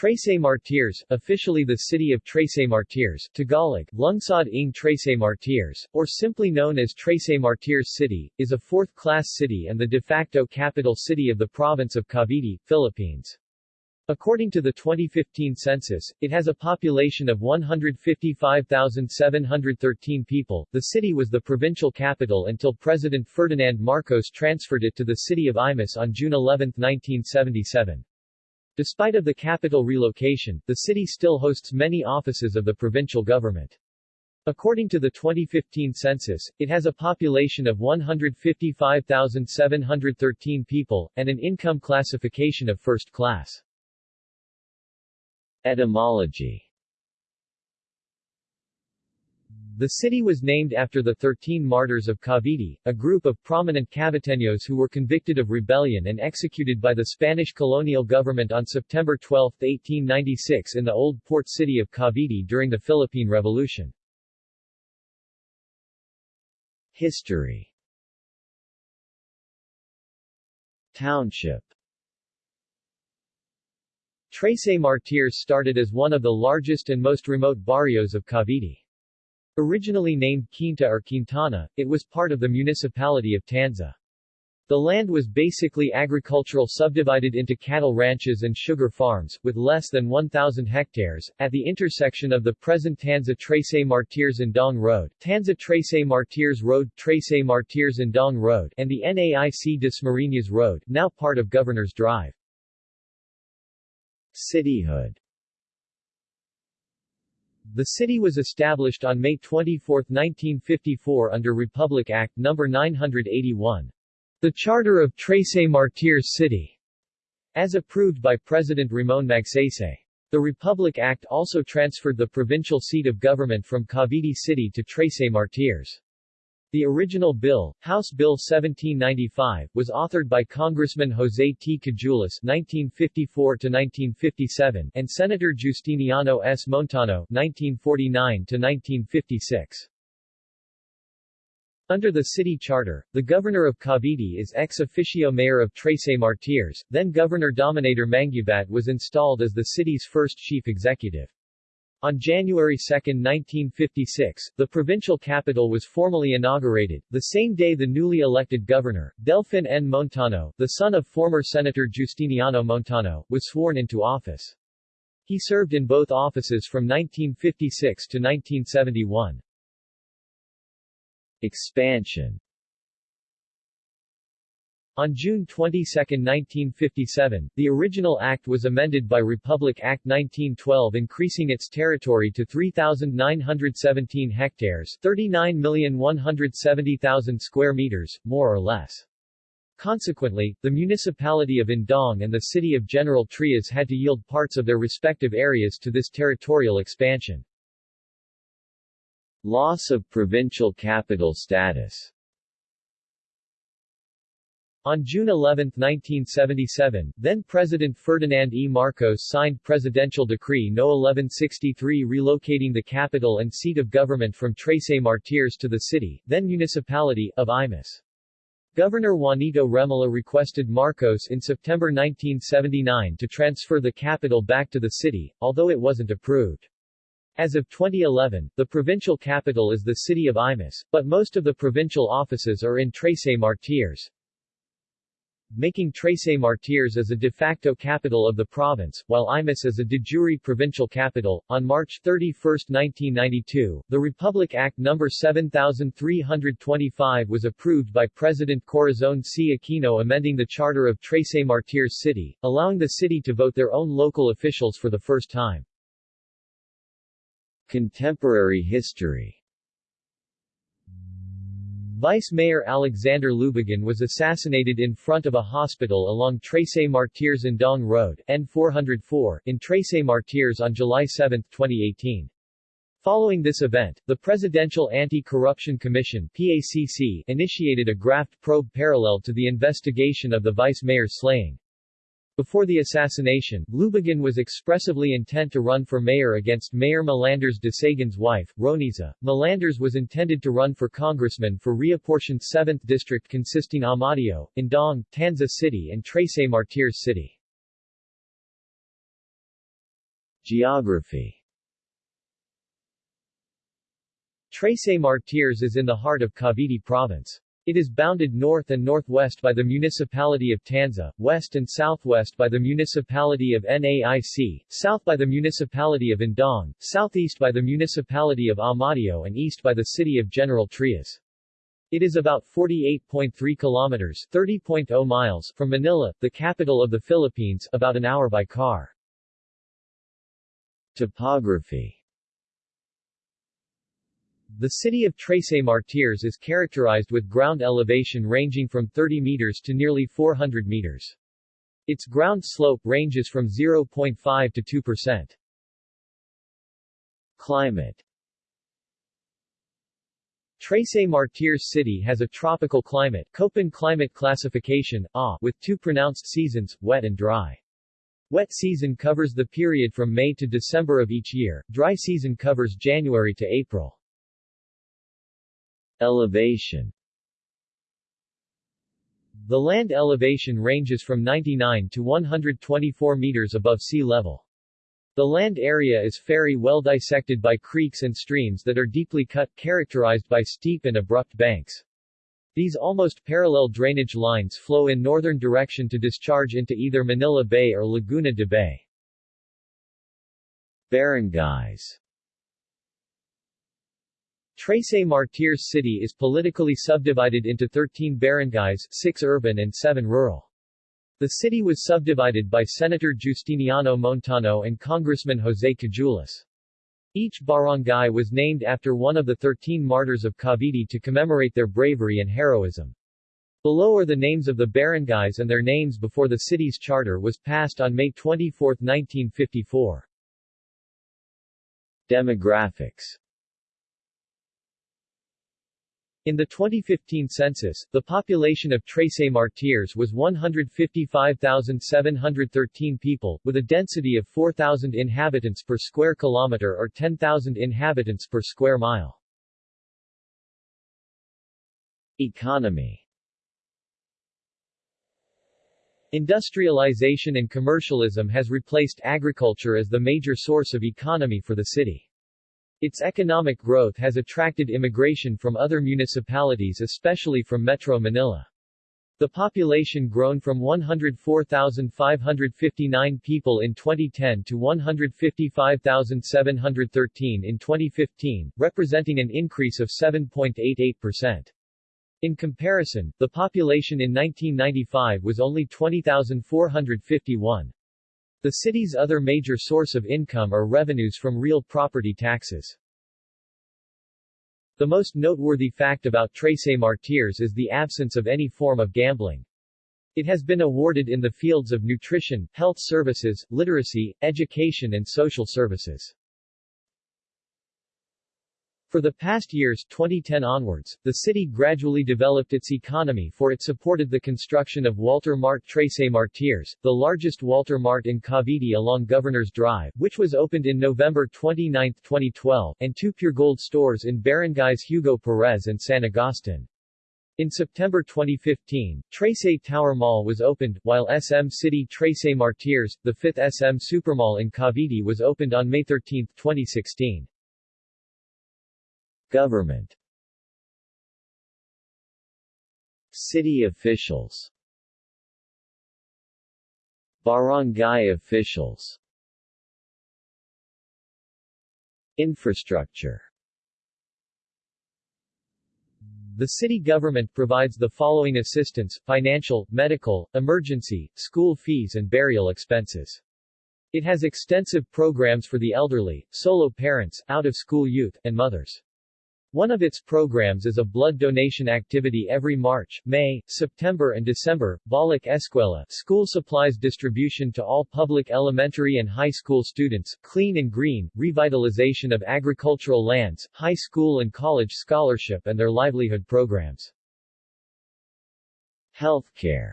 Trece Martires, officially the city of Trece Martires, Tagalog, Lungsod ng Trece Martires, or simply known as Trece Martires City, is a fourth-class city and the de facto capital city of the province of Cavite, Philippines. According to the 2015 census, it has a population of 155,713 people. The city was the provincial capital until President Ferdinand Marcos transferred it to the city of Imus on June 11, 1977. Despite of the capital relocation, the city still hosts many offices of the provincial government. According to the 2015 census, it has a population of 155,713 people, and an income classification of first class. Etymology The city was named after the Thirteen Martyrs of Cavite, a group of prominent Caviteños who were convicted of rebellion and executed by the Spanish colonial government on September 12, 1896 in the old port city of Cavite during the Philippine Revolution. History Township Trece Martires started as one of the largest and most remote barrios of Cavite. Originally named Quinta or Quintana, it was part of the municipality of Tanza. The land was basically agricultural subdivided into cattle ranches and sugar farms, with less than 1,000 hectares, at the intersection of the present Tanza Trece Martires Dong Road, Tanza Trece Martires Road, Trece Martires Dong Road, and the Naic Dasmariñas Road, now part of Governor's Drive. Cityhood the city was established on May 24, 1954 under Republic Act No. 981. The Charter of Trece Martires City, as approved by President Ramon Magsaysay. The Republic Act also transferred the provincial seat of government from Cavite City to Trece Martires. The original bill, House Bill 1795, was authored by Congressman Jose T. Cajulas (1954–1957) and Senator Justiniano S. Montano (1949–1956). Under the city charter, the governor of Cavite is ex officio mayor of Trece Martires, then Governor Dominador Mangubat was installed as the city's first chief executive. On January 2, 1956, the provincial capital was formally inaugurated. The same day the newly elected governor, Delfin N. Montano, the son of former Senator Justiniano Montano, was sworn into office. He served in both offices from 1956 to 1971. Expansion on June 22, 1957, the original act was amended by Republic Act 1912 increasing its territory to 3,917 hectares 39,170,000 square meters, more or less. Consequently, the municipality of Indang and the city of General Trias had to yield parts of their respective areas to this territorial expansion. Loss of provincial capital status on June 11, 1977, then-President Ferdinand E. Marcos signed Presidential Decree No. 1163 relocating the capital and seat of government from Trece Martires to the city, then municipality, of Imus. Governor Juanito Remulla requested Marcos in September 1979 to transfer the capital back to the city, although it wasn't approved. As of 2011, the provincial capital is the city of Imus, but most of the provincial offices are in Trece Martires making Trece Martires as a de facto capital of the province, while Imus as a de jure provincial capital. On March 31, 1992, the Republic Act No. 7325 was approved by President Corazon C. Aquino amending the charter of Trece Martires City, allowing the city to vote their own local officials for the first time. Contemporary history Vice Mayor Alexander Lubigan was assassinated in front of a hospital along Trece Martires Indang Road N404, in Trece Martires on July 7, 2018. Following this event, the Presidential Anti-Corruption Commission PACC initiated a graft probe parallel to the investigation of the vice mayor's slaying. Before the assassination, Lubigan was expressively intent to run for mayor against Mayor Melandres de Sagun's wife, Roniza. Melandres was intended to run for congressman for reapportioned 7th District consisting Amadeo, Indang, Tanza City and Trece Martires City. Geography Trece Martires is in the heart of Cavite Province. It is bounded north and northwest by the municipality of Tanza, west and southwest by the municipality of Naic, south by the municipality of Indang, southeast by the municipality of Amadeo and east by the city of General Trias. It is about 48.3 kilometers 30.0 miles from Manila, the capital of the Philippines, about an hour by car. Topography the city of Trece Martires is characterized with ground elevation ranging from 30 meters to nearly 400 meters. Its ground slope ranges from 0.5 to 2 percent. Climate Trece Martires City has a tropical climate Köppen climate classification A, with two pronounced seasons, wet and dry. Wet season covers the period from May to December of each year, dry season covers January to April. Elevation The land elevation ranges from 99 to 124 meters above sea level. The land area is very well dissected by creeks and streams that are deeply cut, characterized by steep and abrupt banks. These almost parallel drainage lines flow in northern direction to discharge into either Manila Bay or Laguna de Bay. Barangays Trece Martires City is politically subdivided into 13 barangays, 6 urban and 7 rural. The city was subdivided by Senator Justiniano Montano and Congressman Jose Cajulas. Each barangay was named after one of the 13 martyrs of Cavite to commemorate their bravery and heroism. Below are the names of the barangays and their names before the city's charter was passed on May 24, 1954. Demographics in the 2015 census, the population of Trece Martires was 155,713 people, with a density of 4,000 inhabitants per square kilometer or 10,000 inhabitants per square mile. Economy Industrialization and commercialism has replaced agriculture as the major source of economy for the city. Its economic growth has attracted immigration from other municipalities especially from Metro Manila. The population grown from 104,559 people in 2010 to 155,713 in 2015, representing an increase of 7.88%. In comparison, the population in 1995 was only 20,451. The city's other major source of income are revenues from real property taxes. The most noteworthy fact about Trece Martires is the absence of any form of gambling. It has been awarded in the fields of nutrition, health services, literacy, education and social services. For the past years 2010 onwards, the city gradually developed its economy for it supported the construction of Walter Mart Trece Martires, the largest Walter Mart in Cavite along Governor's Drive, which was opened in November 29, 2012, and two Puregold stores in barangays Hugo Perez and San Agustin. In September 2015, Trece Tower Mall was opened, while SM City Trece Martires, the fifth SM Supermall in Cavite was opened on May 13, 2016. Government City officials Barangay officials Infrastructure The city government provides the following assistance, financial, medical, emergency, school fees and burial expenses. It has extensive programs for the elderly, solo parents, out-of-school youth, and mothers. One of its programs is a blood donation activity every March, May, September and December, Balik Eskwela school supplies distribution to all public elementary and high school students, clean and green, revitalization of agricultural lands, high school and college scholarship and their livelihood programs. Healthcare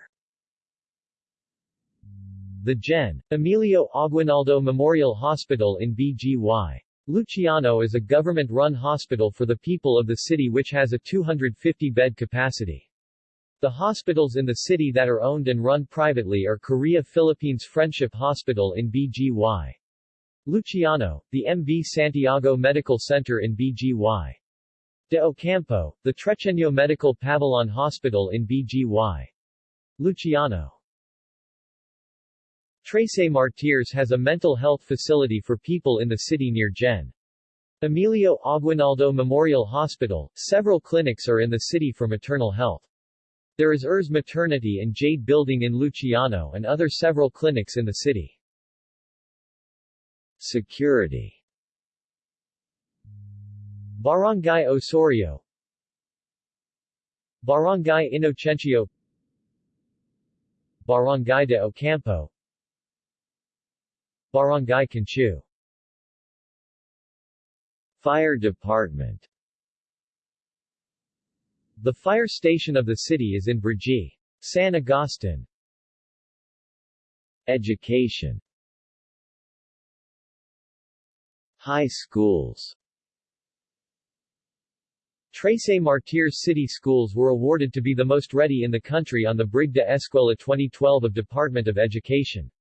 The Gen. Emilio Aguinaldo Memorial Hospital in BGY. Luciano is a government-run hospital for the people of the city which has a 250-bed capacity. The hospitals in the city that are owned and run privately are Korea Philippines Friendship Hospital in BGY. Luciano, the MV Santiago Medical Center in BGY. De Ocampo, the Trecheño Medical Pavilion Hospital in BGY. Luciano. Trece Martires has a mental health facility for people in the city near Gen. Emilio Aguinaldo Memorial Hospital, several clinics are in the city for maternal health. There is Urs Maternity and Jade Building in Luciano and other several clinics in the city. Security Barangay Osorio Barangay Inocencio Barangay de Ocampo Barangay Conchu Fire Department. The fire station of the city is in Brgy. San Agustin. Education. High schools. Trece Martires City Schools were awarded to be the most ready in the country on the Brigada Eskwela 2012 of Department of Education.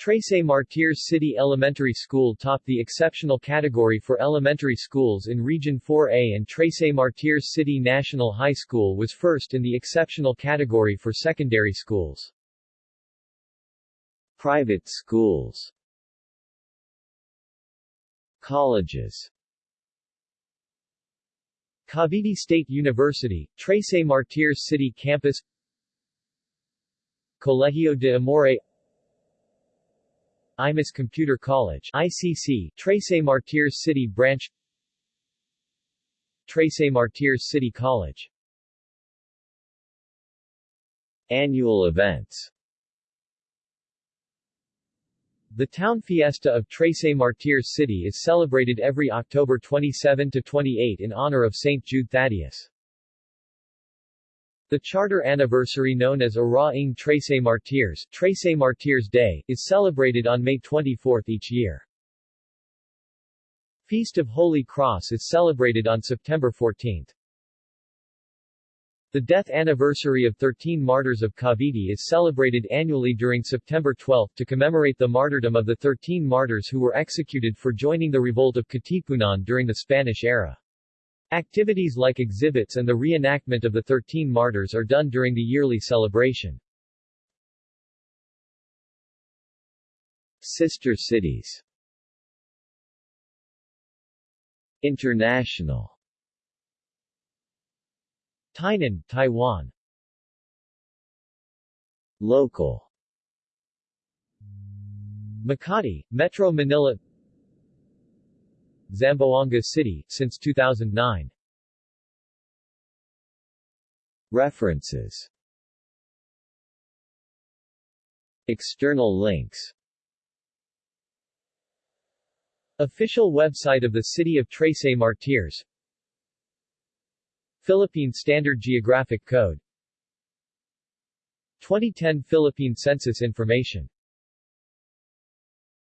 Trece Martires City Elementary School topped the exceptional category for elementary schools in Region 4A and Trece Martires City National High School was first in the exceptional category for secondary schools. Private schools. Colleges. Cavite State University, Trece Martires City Campus. Colegio de Amore Imus Computer College ICC, Trece Martires City Branch Martires City College Annual events The town fiesta of Trece Martires City is celebrated every October 27 to 28 in honor of St. Jude Thaddeus. The charter anniversary known as Araw ng Trece Martires, Trece Martires Day, is celebrated on May 24 each year. Feast of Holy Cross is celebrated on September 14. The death anniversary of 13 martyrs of Cavite is celebrated annually during September 12 to commemorate the martyrdom of the 13 martyrs who were executed for joining the revolt of Katipunan during the Spanish era. Activities like exhibits and the reenactment of the Thirteen Martyrs are done during the yearly celebration. Sister cities. International. Tainan, Taiwan. Local. Makati, Metro Manila Zamboanga City, since 2009. References. External links. Official website of the City of Trece Martires Philippine Standard Geographic Code. 2010 Philippine Census Information